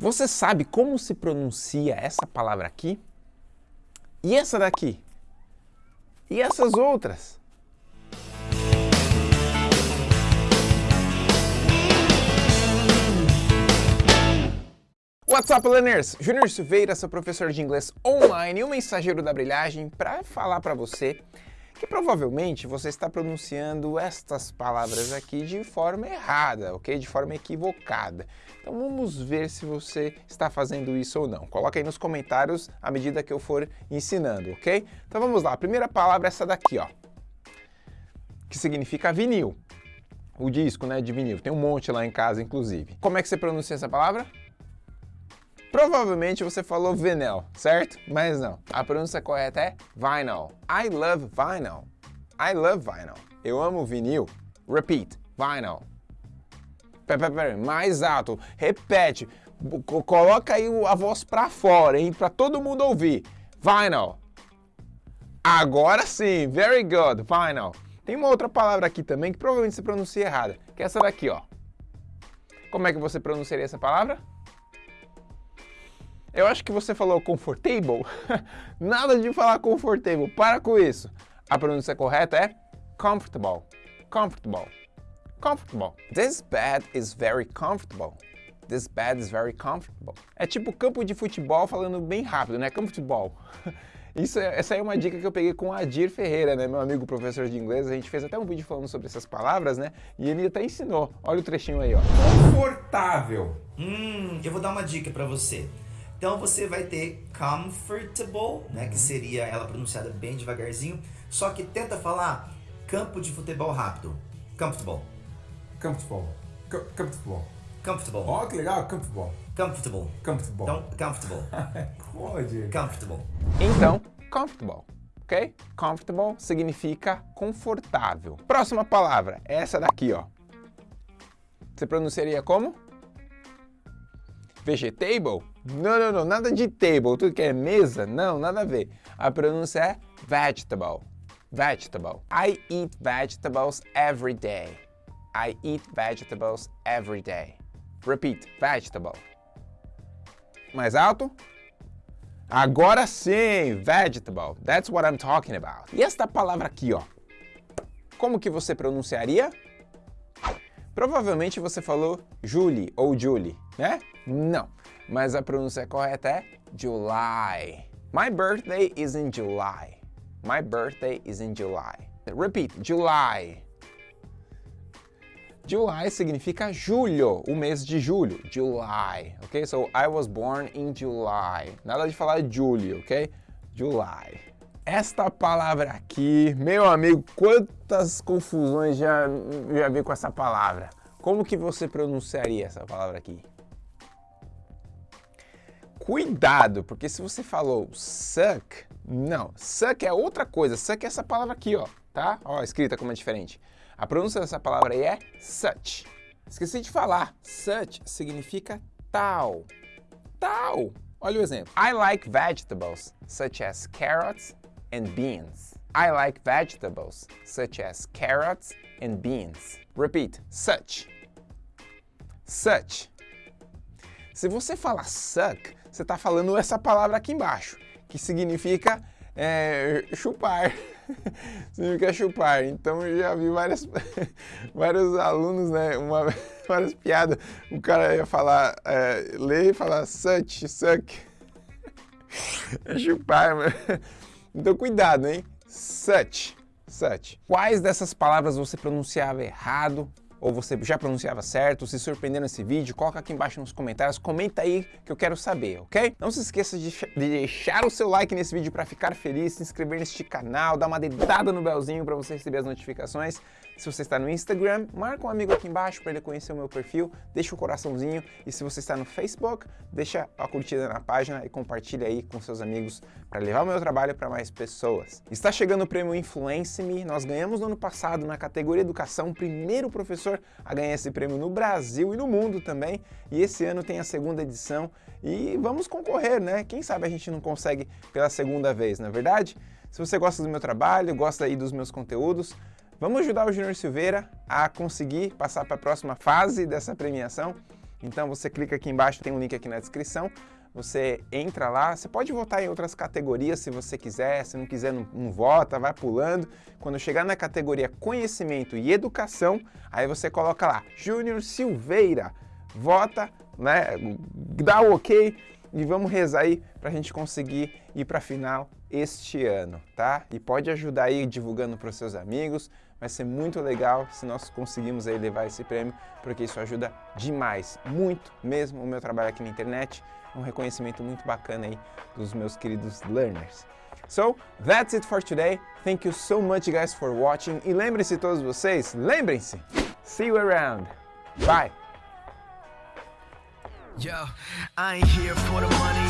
Você sabe como se pronuncia essa palavra aqui? E essa daqui? E essas outras? What's up, learners? Júnior Silveira, seu professor de inglês online e o mensageiro da brilhagem para falar para você que provavelmente você está pronunciando estas palavras aqui de forma errada, ok? De forma equivocada. Então vamos ver se você está fazendo isso ou não. Coloca aí nos comentários à medida que eu for ensinando, ok? Então vamos lá, a primeira palavra é essa daqui, ó, que significa vinil. O disco, né, de vinil. Tem um monte lá em casa, inclusive. Como é que você pronuncia essa palavra? Provavelmente você falou vinyl, certo? Mas não. A pronúncia correta é vinyl. I love vinyl. I love vinyl. Eu amo vinil. Repeat. Vinyl. Pera, pera, mais alto. Repete. Coloca aí a voz pra fora, hein? Pra todo mundo ouvir. Vinyl. Agora sim. Very good. Vinyl. Tem uma outra palavra aqui também que provavelmente você pronuncia errada. Que é essa daqui, ó. Como é que você pronunciaria essa palavra? Eu acho que você falou comfortable. Nada de falar comfortable. Para com isso. A pronúncia correta é comfortable. Comfortable. Comfortable. This bed is very comfortable. This bed is very comfortable. É tipo campo de futebol falando bem rápido, né? Comfortable. Isso, é, essa é uma dica que eu peguei com o Adir Ferreira, né? Meu amigo professor de inglês. A gente fez até um vídeo falando sobre essas palavras, né? E ele até ensinou. Olha o trechinho aí, ó. Confortável. Hum, eu vou dar uma dica para você. Então você vai ter comfortable, né, que seria ela pronunciada bem devagarzinho, só que tenta falar campo de futebol rápido. Comfortable. Comfortable. comfortable. Comfortable. Ó, oh, que legal, comfortable. Comfortable. Comfortable. Então, comfortable. Pode. Comfortable. Então, comfortable. Ok? Comfortable significa confortável. Próxima palavra, essa daqui, ó. Você pronunciaria como? Vegetable? Não, não, não, nada de table, tudo que é mesa, não, nada a ver. A pronúncia é vegetable, vegetable. I eat vegetables every day. I eat vegetables every day. Repeat, vegetable. Mais alto? Agora sim, vegetable. That's what I'm talking about. E esta palavra aqui, ó. Como que você pronunciaria? Provavelmente você falou Julie ou Julie, né? Não, mas a pronúncia correta é July. My birthday is in July. My birthday is in July. Repeat, July. July significa julho, o mês de julho, July, ok? So, I was born in July. Nada de falar julho, ok? July. Esta palavra aqui, meu amigo, quantas confusões já, já vi com essa palavra. Como que você pronunciaria essa palavra aqui? Cuidado, porque se você falou suck, não, suck é outra coisa, suck é essa palavra aqui, ó, tá? Ó, escrita como é diferente. A pronúncia dessa palavra aí é such. Esqueci de falar, such significa tal, tal. Olha o exemplo. I like vegetables, such as carrots and beans. I like vegetables, such as carrots and beans. Repeat, such. Such. Se você falar suck, você está falando essa palavra aqui embaixo, que significa é, chupar. significa chupar. Então eu já vi várias, vários alunos, né, uma, várias piadas. O cara ia falar, é, ler e falar such, suck. É chupar, mano. Então cuidado, hein? Such, such. Quais dessas palavras você pronunciava errado? Ou você já pronunciava certo, se surpreendeu nesse vídeo, coloca aqui embaixo nos comentários, comenta aí que eu quero saber, ok? Não se esqueça de, de deixar o seu like nesse vídeo para ficar feliz, se inscrever neste canal, dar uma dedada no belzinho para você receber as notificações. Se você está no Instagram, marca um amigo aqui embaixo para ele conhecer o meu perfil, deixa o coraçãozinho e se você está no Facebook, deixa a curtida na página e compartilha aí com seus amigos para levar o meu trabalho para mais pessoas. Está chegando o prêmio Influence Me, nós ganhamos no ano passado na categoria Educação, primeiro professor professor a ganhar esse prêmio no Brasil e no mundo também. E esse ano tem a segunda edição e vamos concorrer, né? Quem sabe a gente não consegue pela segunda vez, não é verdade? Se você gosta do meu trabalho, gosta aí dos meus conteúdos, vamos ajudar o Júnior Silveira a conseguir passar para a próxima fase dessa premiação. Então você clica aqui embaixo, tem um link aqui na descrição. Você entra lá, você pode votar em outras categorias se você quiser, se não quiser não, não vota, vai pulando. Quando chegar na categoria conhecimento e educação, aí você coloca lá, Júnior Silveira, vota, né, dá o ok e vamos rezar aí para a gente conseguir ir para a final este ano, tá? E pode ajudar aí divulgando para os seus amigos, vai ser muito legal se nós conseguirmos aí levar esse prêmio, porque isso ajuda demais, muito mesmo o meu trabalho aqui na internet, um reconhecimento muito bacana aí dos meus queridos learners. So, that's it for today. Thank you so much guys for watching. E lembrem-se todos vocês, lembrem-se, see you around. Bye! Yo, I ain't here for the money,